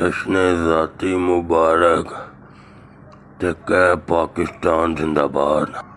जश्न ज़ाती मुबारक? तो ते पाकिस्तान जिंदाबाद।